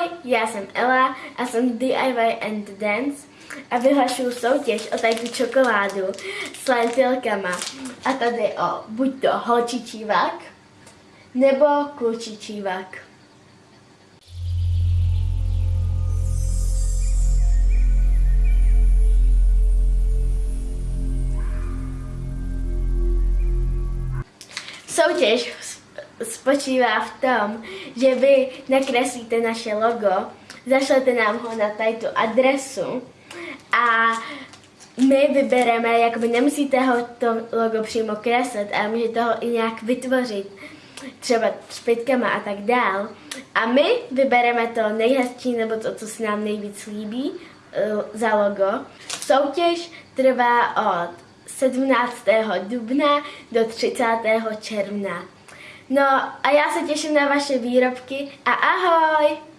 Ahoj, já jsem Ela a jsem DIY and Dance a vyhlašuju soutěž o tady čokoládu s lentilkama. A tady o buď to holčičí vak, nebo klučičí vak. Soutěž spočívá v tom, že vy nakreslíte naše logo, zašlete nám ho na tady tu adresu a my vybereme, jakoby nemusíte ho to logo přímo kreslit, ale můžete ho i nějak vytvořit, třeba špitkama a tak dál. A my vybereme to nejhezčí nebo to, co se nám nejvíc líbí eh, za logo. Soutěž trvá od 17. dubna do 30. června. No a já se těším na vaše výrobky a ahoj!